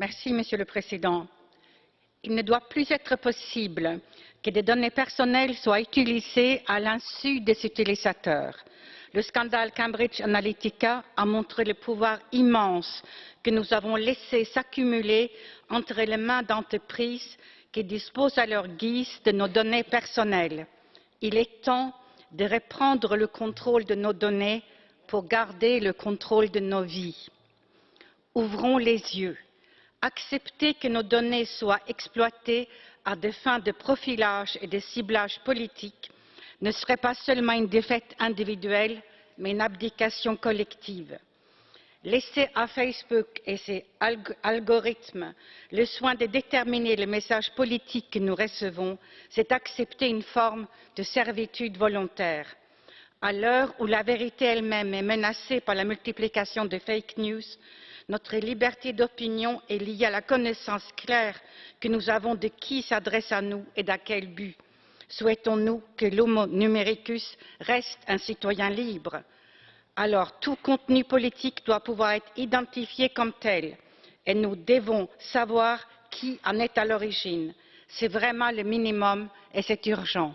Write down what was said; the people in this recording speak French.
Merci, Monsieur le Président. Il ne doit plus être possible que des données personnelles soient utilisées à l'insu des utilisateurs. Le scandale Cambridge Analytica a montré le pouvoir immense que nous avons laissé s'accumuler entre les mains d'entreprises qui disposent à leur guise de nos données personnelles. Il est temps de reprendre le contrôle de nos données pour garder le contrôle de nos vies. Ouvrons les yeux. Accepter que nos données soient exploitées à des fins de profilage et de ciblage politique ne serait pas seulement une défaite individuelle, mais une abdication collective. Laisser à Facebook et ses algorithmes le soin de déterminer les messages politiques que nous recevons, c'est accepter une forme de servitude volontaire. À l'heure où la vérité elle-même est menacée par la multiplication de fake news, notre liberté d'opinion est liée à la connaissance claire que nous avons de qui s'adresse à nous et dans quel but. Souhaitons-nous que l'homo numericus reste un citoyen libre? Alors tout contenu politique doit pouvoir être identifié comme tel et nous devons savoir qui en est à l'origine. C'est vraiment le minimum et c'est urgent.